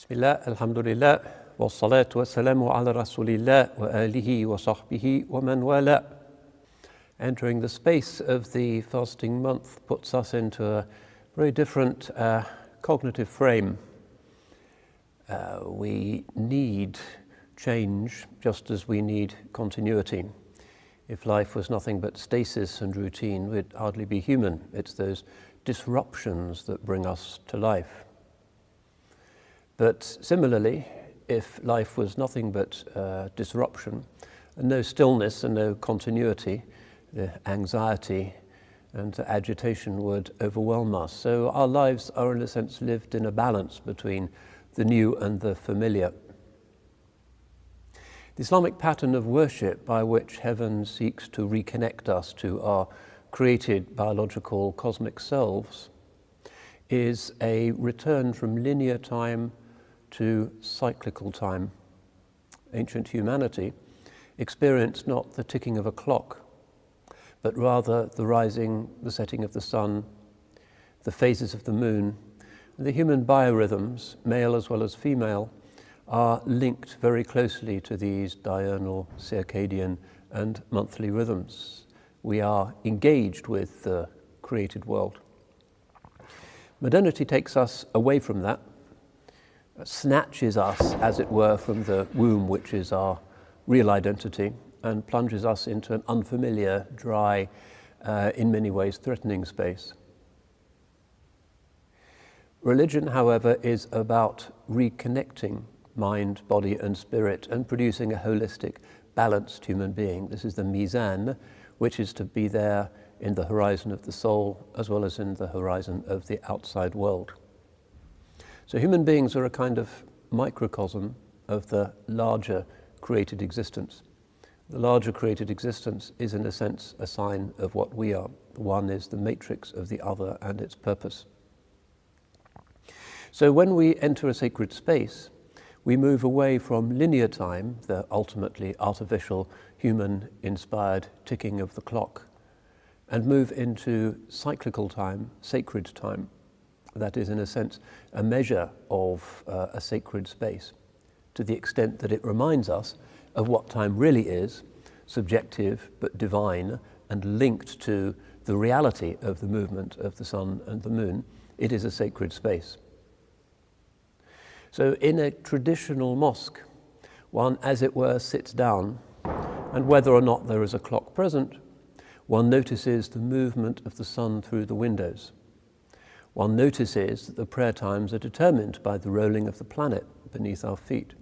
Bismillah, alhamdulillah, wa salatu wa salamu ala Rasulillah wa alihi ve sahbihi ve wa wala. Entering the space of the fasting month puts us into a very different uh, cognitive frame. Uh, we need change just as we need continuity. If life was nothing but stasis and routine, we'd hardly be human. It's those disruptions that bring us to life. But similarly, if life was nothing but uh, disruption, and no stillness and no continuity, the anxiety and the agitation would overwhelm us. So our lives are in a sense lived in a balance between the new and the familiar. The Islamic pattern of worship by which heaven seeks to reconnect us to our created biological cosmic selves is a return from linear time to cyclical time. Ancient humanity experienced not the ticking of a clock, but rather the rising, the setting of the sun, the phases of the moon. The human biorhythms, male as well as female, are linked very closely to these diurnal, circadian and monthly rhythms. We are engaged with the created world. Modernity takes us away from that snatches us, as it were, from the womb, which is our real identity, and plunges us into an unfamiliar, dry, uh, in many ways threatening space. Religion, however, is about reconnecting mind, body, and spirit and producing a holistic, balanced human being. This is the mizan, which is to be there in the horizon of the soul as well as in the horizon of the outside world. So human beings are a kind of microcosm of the larger created existence. The larger created existence is in a sense a sign of what we are. One is the matrix of the other and its purpose. So when we enter a sacred space, we move away from linear time, the ultimately artificial, human-inspired ticking of the clock, and move into cyclical time, sacred time that is, in a sense, a measure of uh, a sacred space to the extent that it reminds us of what time really is, subjective but divine and linked to the reality of the movement of the sun and the moon, it is a sacred space. So in a traditional mosque, one, as it were, sits down, and whether or not there is a clock present, one notices the movement of the sun through the windows one notices that the prayer times are determined by the rolling of the planet beneath our feet.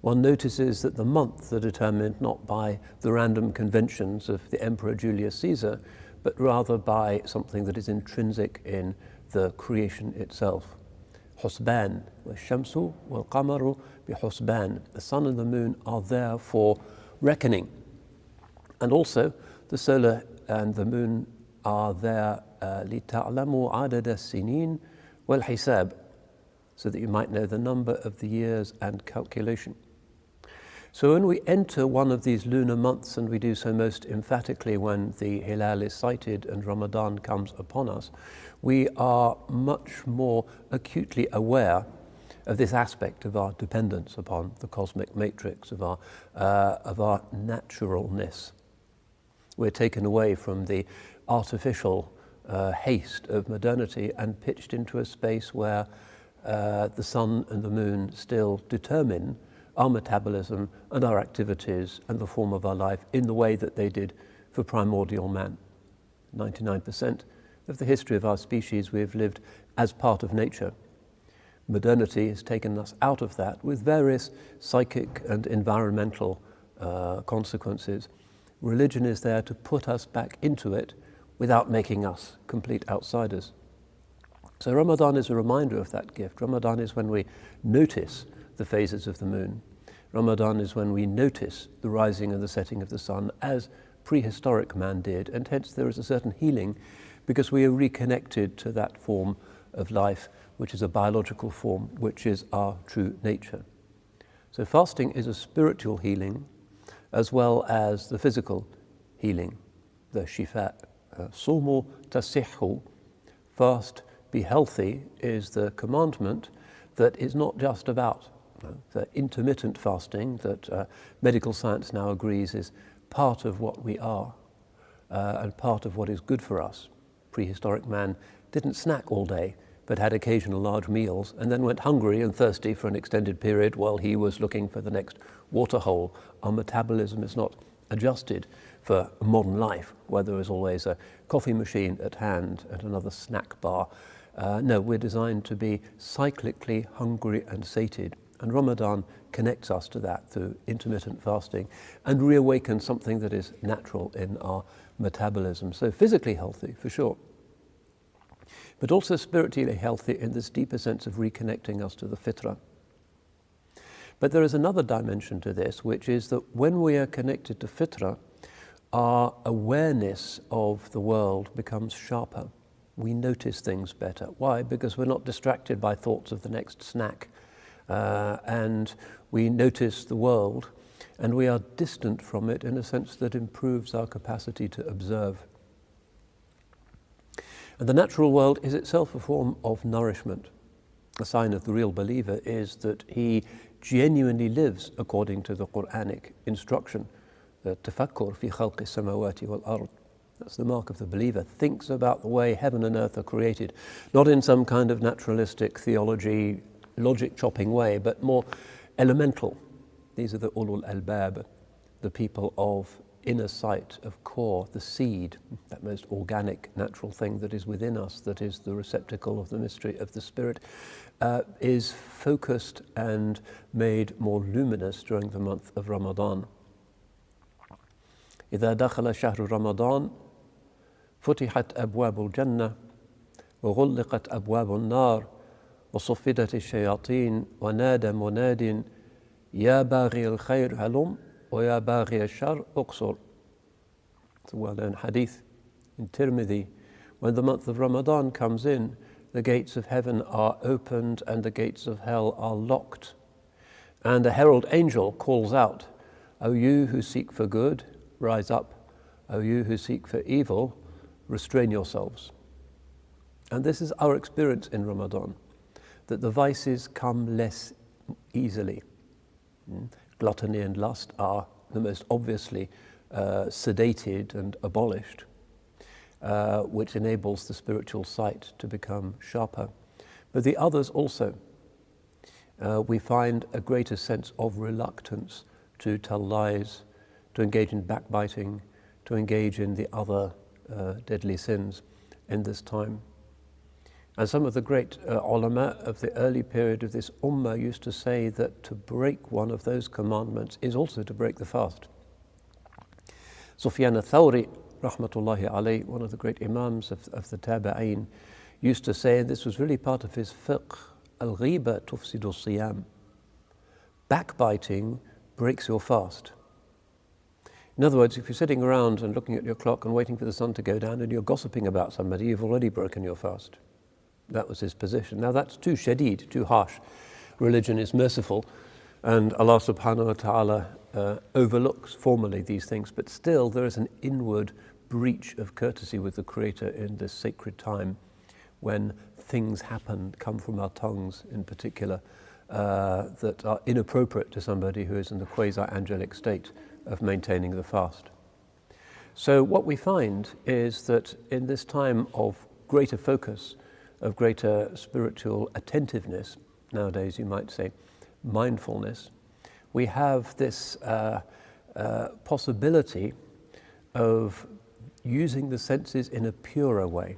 One notices that the months are determined not by the random conventions of the Emperor Julius Caesar, but rather by something that is intrinsic in the creation itself. Husban, shamsu wal qamaru husban. The sun and the moon are there for reckoning. And also the solar and the moon are there لِتَعْلَمُوا عَدَدَ السِّنِينَ وَالْحِسَابِ so that you might know the number of the years and calculation. So when we enter one of these lunar months, and we do so most emphatically when the Hilal is sighted and Ramadan comes upon us, we are much more acutely aware of this aspect of our dependence upon the cosmic matrix, of our, uh, of our naturalness. We're taken away from the artificial uh, haste of modernity and pitched into a space where uh, the sun and the moon still determine our metabolism and our activities and the form of our life in the way that they did for primordial man. 99% of the history of our species we have lived as part of nature. Modernity has taken us out of that with various psychic and environmental uh, consequences. Religion is there to put us back into it without making us complete outsiders. So Ramadan is a reminder of that gift. Ramadan is when we notice the phases of the moon. Ramadan is when we notice the rising and the setting of the sun as prehistoric man did, and hence there is a certain healing because we are reconnected to that form of life, which is a biological form, which is our true nature. So fasting is a spiritual healing as well as the physical healing, the shifa. Sumu tasihu, fast, be healthy, is the commandment, that is not just about you know, the intermittent fasting that uh, medical science now agrees is part of what we are uh, and part of what is good for us. Prehistoric man didn't snack all day, but had occasional large meals and then went hungry and thirsty for an extended period while he was looking for the next waterhole. Our metabolism is not adjusted for modern life, where there is always a coffee machine at hand and another snack bar. Uh, no, we're designed to be cyclically hungry and sated. And Ramadan connects us to that through intermittent fasting and reawakens something that is natural in our metabolism. So physically healthy, for sure. But also spiritually healthy in this deeper sense of reconnecting us to the fitrah. But there is another dimension to this, which is that when we are connected to fitra, our awareness of the world becomes sharper. We notice things better. Why? Because we're not distracted by thoughts of the next snack. Uh, and we notice the world and we are distant from it in a sense that improves our capacity to observe. And the natural world is itself a form of nourishment. A sign of the real believer is that he genuinely lives according to the Quranic instruction tafakkur fi khalqi samawati wal ard. That's the mark of the believer. Thinks about the way heaven and earth are created, not in some kind of naturalistic theology, logic chopping way, but more elemental. These are the ulul albab, the people of inner sight, of core, the seed, that most organic, natural thing that is within us, that is the receptacle of the mystery of the Spirit, uh, is focused and made more luminous during the month of Ramadan. إذا دخل شهر رمضان فتحت أبواب الجنة وغلقت أبواب النار وصفدت الشياطين ونادى مناد يا باغي الخير هلم ويا باغي الشر اقصر It's a well-known hadith in Tirmidhi. When the month of Ramadan comes in, the gates of heaven are opened and the gates of hell are locked. And a herald angel calls out, O you who seek for good, Rise up, O you who seek for evil, restrain yourselves. And this is our experience in Ramadan, that the vices come less easily. Gluttony and lust are the most obviously uh, sedated and abolished, uh, which enables the spiritual sight to become sharper. But the others also, uh, we find a greater sense of reluctance to tell lies, to engage in backbiting, to engage in the other uh, deadly sins in this time. And some of the great uh, ulama of the early period of this ummah used to say that to break one of those commandments is also to break the fast. Sufyan al-Thawri, rahmatullahi alayh, one of the great imams of, of the Tabi'een, used to say, and this was really part of his fiqh, al-ghiba tufsidu siyam. Backbiting breaks your fast. In other words, if you're sitting around and looking at your clock and waiting for the sun to go down and you're gossiping about somebody, you've already broken your fast. That was his position. Now that's too shadid, too harsh. Religion is merciful and Allah subhanahu wa ta'ala uh, overlooks formally these things, but still there is an inward breach of courtesy with the Creator in this sacred time when things happen, come from our tongues in particular, uh, that are inappropriate to somebody who is in the quasi-angelic state of maintaining the fast. So what we find is that in this time of greater focus, of greater spiritual attentiveness, nowadays you might say mindfulness, we have this uh, uh, possibility of using the senses in a purer way.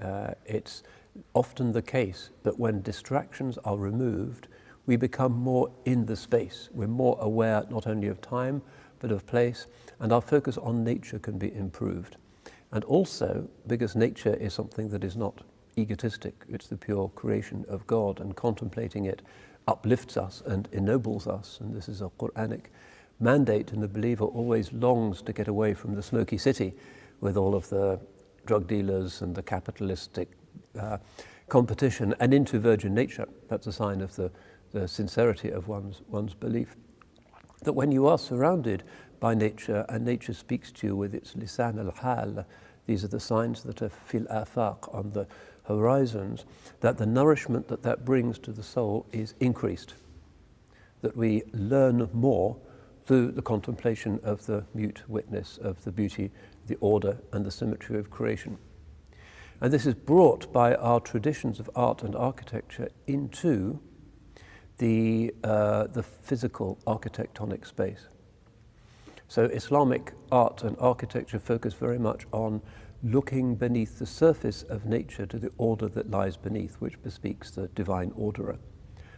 Uh, it's often the case that when distractions are removed, we become more in the space. We're more aware not only of time, but of place, and our focus on nature can be improved. And also, because nature is something that is not egotistic, it's the pure creation of God, and contemplating it uplifts us and ennobles us, and this is a Quranic mandate, and the believer always longs to get away from the smoky city with all of the drug dealers and the capitalistic uh, competition and into virgin nature. That's a sign of the the sincerity of one's, one's belief. That when you are surrounded by nature and nature speaks to you with its lisan al-hal, these are the signs that are fil afaq on the horizons, that the nourishment that that brings to the soul is increased, that we learn more through the contemplation of the mute witness of the beauty, the order, and the symmetry of creation. And this is brought by our traditions of art and architecture into the, uh, the physical architectonic space. So Islamic art and architecture focus very much on looking beneath the surface of nature to the order that lies beneath, which bespeaks the divine orderer.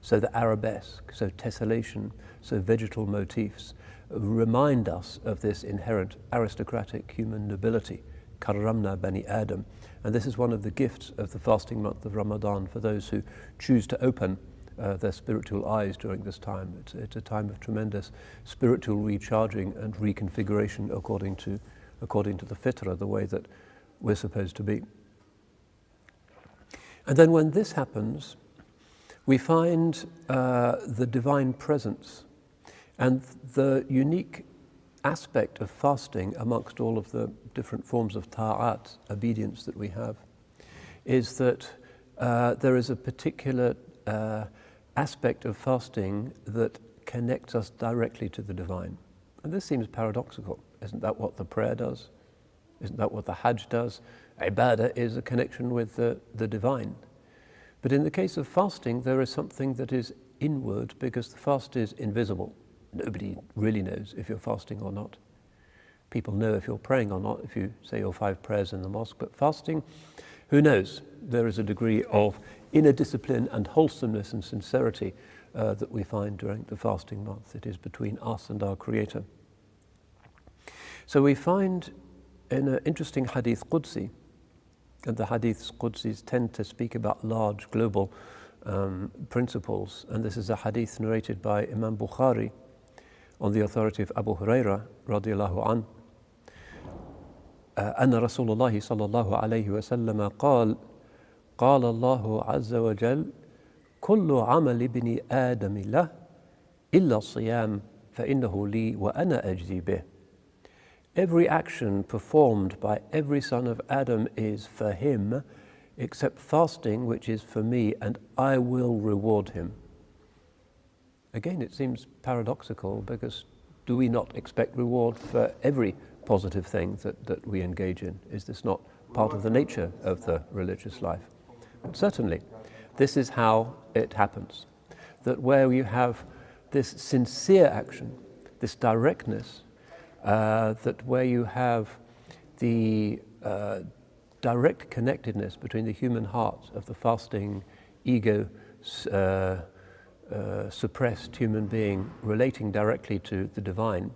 So the arabesque, so tessellation, so vegetal motifs remind us of this inherent aristocratic human nobility, karramna bani Adam. And this is one of the gifts of the fasting month of Ramadan for those who choose to open uh, their spiritual eyes during this time. It's, it's a time of tremendous spiritual recharging and reconfiguration according to, according to the fitrah, the way that we're supposed to be. And then when this happens, we find uh, the divine presence and the unique aspect of fasting amongst all of the different forms of ta'at, obedience that we have, is that uh, there is a particular uh, aspect of fasting that connects us directly to the divine. And this seems paradoxical. Isn't that what the prayer does? Isn't that what the Hajj does? Ibadah is a connection with the, the divine. But in the case of fasting, there is something that is inward because the fast is invisible. Nobody really knows if you're fasting or not. People know if you're praying or not, if you say your five prayers in the mosque, but fasting, who knows? There is a degree of inner discipline and wholesomeness and sincerity uh, that we find during the fasting month. It is between us and our Creator. So we find in an interesting hadith Qudsi, and the hadiths Qudsis tend to speak about large global um, principles, and this is a hadith narrated by Imam Bukhari on the authority of Abu Huraira radiallahu an. أن رسول الله صلى الله عليه وسلم قال قال الله عز وجل كل عمل ابن آدم له إلا الصيام فإنه لي وأنا أجزي به Every action performed by every son of Adam is for him, except fasting, which is for me, and I will reward him. Again, it seems paradoxical because do we not expect reward for every positive thing that, that we engage in? Is this not part of the nature of the religious life? Certainly, this is how it happens. That where you have this sincere action, this directness, uh, that where you have the uh, direct connectedness between the human heart of the fasting, ego, uh, uh, suppressed human being relating directly to the divine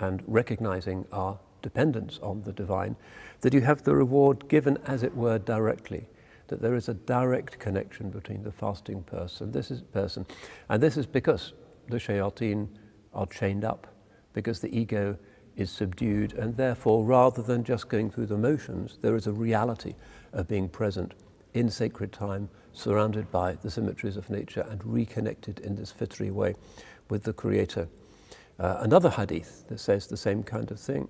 and recognizing our dependence on the divine, that you have the reward given as it were directly, that there is a direct connection between the fasting person, this is person, and this is because the shayateen are chained up, because the ego is subdued, and therefore, rather than just going through the motions, there is a reality of being present in sacred time, surrounded by the symmetries of nature and reconnected in this fitri way with the Creator. Uh, another hadith that says the same kind of thing.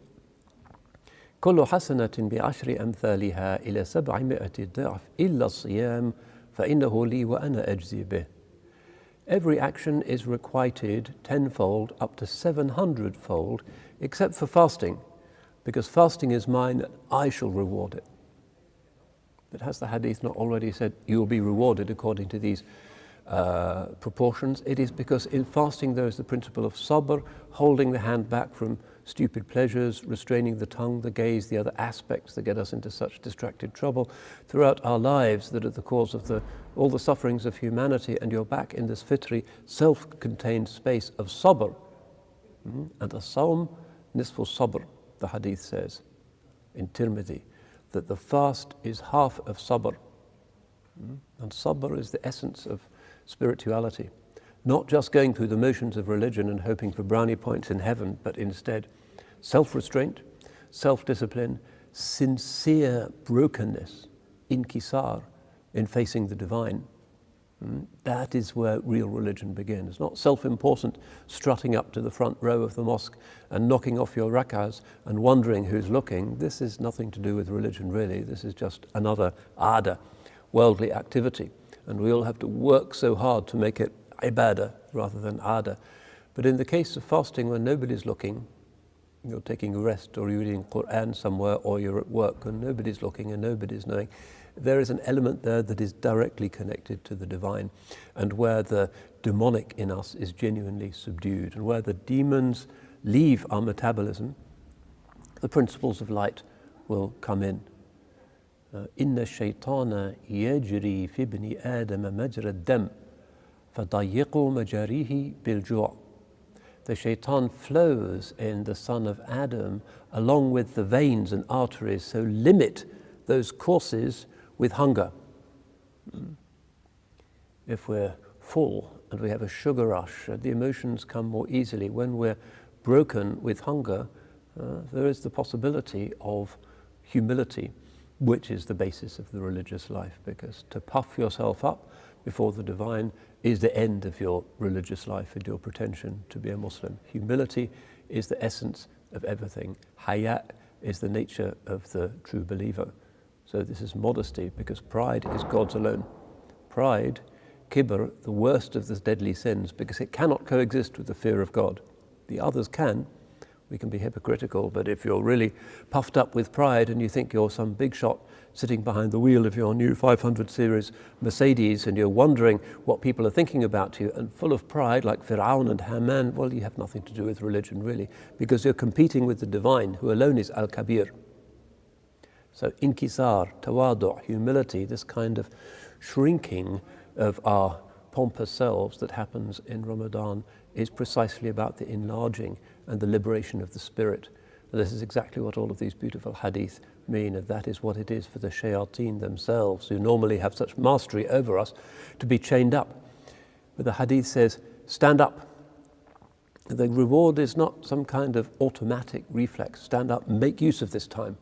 كل حسنة بعشر أمثالها إلى سبعمائة ضعف إلا الصيام فإنه لي وأنا أجزي به. Every action is requited tenfold up to 700 fold except for fasting because fasting is mine I shall reward it. But has the hadith not already said you will be rewarded according to these uh, proportions? It is because in fasting there is the principle of sabr, holding the hand back from stupid pleasures, restraining the tongue, the gaze, the other aspects that get us into such distracted trouble throughout our lives that are the cause of the, all the sufferings of humanity. And you're back in this fitri, self-contained space of sabr. Mm-hmm. And the sawm nisfu sabr, the hadith says in Tirmidhi that the fast is half of sabr. Hmm? And sabr is the essence of spirituality. Not just going through the motions of religion and hoping for brownie points in heaven, but instead self restraint, self discipline, sincere brokenness, inkisar, in facing the divine. Mm, that is where real religion begins. Not self-important strutting up to the front row of the mosque and knocking off your rak'ahs and wondering who's looking. This is nothing to do with religion really. This is just another ada worldly activity. And we all have to work so hard to make it ibadah rather than ada. But in the case of fasting, when nobody's looking, you're taking a rest or you're reading Quran somewhere or you're at work and nobody's looking and nobody's knowing, there is an element there that is directly connected to the divine and where the demonic in us is genuinely subdued and where the demons leave our metabolism, the principles of light will come in. إن الشيطان يجري في ابن آدم مجرى الدم فضيقوا مجاريه بالجوع the shaitan flows in the son of Adam along with the veins and arteries, so limit those courses with hunger. If we're full and we have a sugar rush, uh, the emotions come more easily. When we're broken with hunger, uh, there is the possibility of humility, which is the basis of the religious life, because to puff yourself up before the divine is the end of your religious life and your pretension to be a Muslim. Humility is the essence of everything. Haya is the nature of the true believer. So this is modesty because pride is God's alone. Pride, kibr, the worst of the deadly sins because it cannot coexist with the fear of God. The others can, we can be hypocritical, but if you're really puffed up with pride and you think you're some big shot sitting behind the wheel of your new 500 series Mercedes and you're wondering what people are thinking about you and full of pride like Fir'aun and Haman, well, you have nothing to do with religion really because you're competing with the divine who alone is Al-Kabir. So inkisar, tawadu, humility, this kind of shrinking of our pompous selves that happens in Ramadan is precisely about the enlarging and the liberation of the spirit. And this is exactly what all of these beautiful hadith mean, and that is what it is for the shayateen themselves, who normally have such mastery over us, to be chained up. But the hadith says, stand up. The reward is not some kind of automatic reflex. Stand up, make use of this time.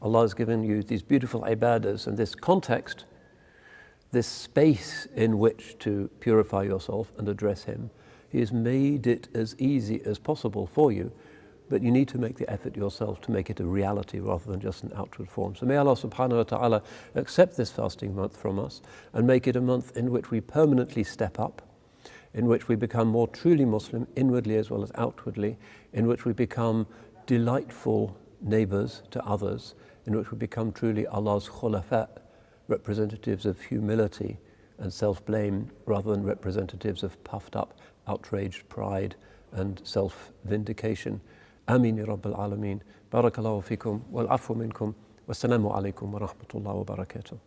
Allah has given you these beautiful ibadahs and this context, this space in which to purify yourself and address Him. He has made it as easy as possible for you, but you need to make the effort yourself to make it a reality rather than just an outward form. So may Allah subhanahu wa ta'ala accept this fasting month from us and make it a month in which we permanently step up, in which we become more truly Muslim inwardly as well as outwardly, in which we become delightful neighbors to others, in which we become truly Allah's khulafa, representatives of humility and self-blame rather than representatives of puffed up outraged pride and self-vindication. Amin Rabbil Alameen. Barakallahu fikum wal afu minkum. Wassalamu alaikum wa rahmatullahi wa barakatuh.